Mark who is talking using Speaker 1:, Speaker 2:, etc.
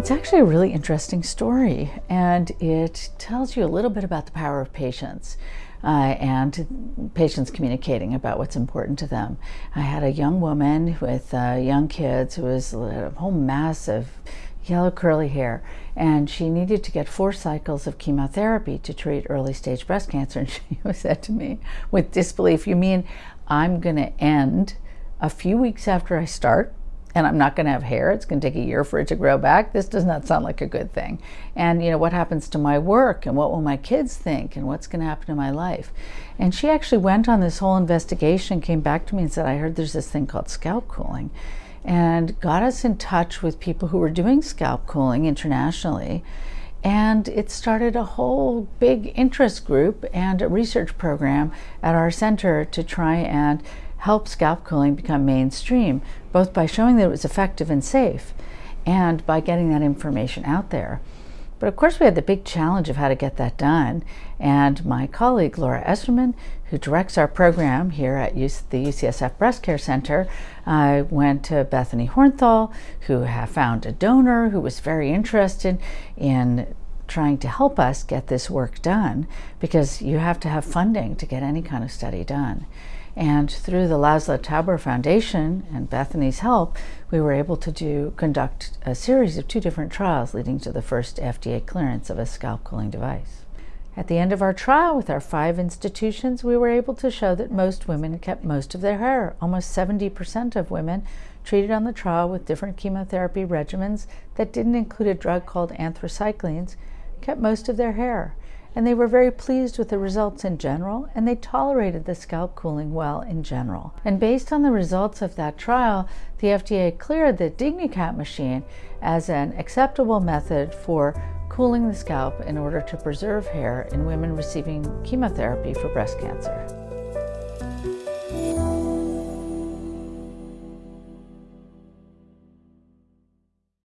Speaker 1: It's actually a really interesting story, and it tells you a little bit about the power of patience. Uh, and patients communicating about what's important to them. I had a young woman with uh, young kids who was a whole mass of yellow curly hair, and she needed to get four cycles of chemotherapy to treat early stage breast cancer. And she said to me with disbelief, You mean I'm going to end a few weeks after I start? And I'm not going to have hair. It's going to take a year for it to grow back. This does not sound like a good thing. And, you know, what happens to my work and what will my kids think and what's going to happen to my life? And she actually went on this whole investigation, came back to me and said, I heard there's this thing called scalp cooling, and got us in touch with people who were doing scalp cooling internationally. And it started a whole big interest group and a research program at our center to try and help scalp cooling become mainstream, both by showing that it was effective and safe and by getting that information out there. But of course, we had the big challenge of how to get that done. And my colleague, Laura Esserman, who directs our program here at the UCSF Breast Care Center, uh, went to Bethany Hornthal, who found a donor who was very interested in trying to help us get this work done because you have to have funding to get any kind of study done. And through the Laszlo Tauber Foundation and Bethany's help, we were able to do conduct a series of two different trials leading to the first FDA clearance of a scalp cooling device. At the end of our trial with our five institutions, we were able to show that most women kept most of their hair. Almost 70% of women treated on the trial with different chemotherapy regimens that didn't include a drug called anthracyclines kept most of their hair and they were very pleased with the results in general, and they tolerated the scalp cooling well in general. And based on the results of that trial, the FDA cleared the DigniCap machine as an acceptable method for cooling the scalp in order to preserve hair in women receiving chemotherapy for breast cancer.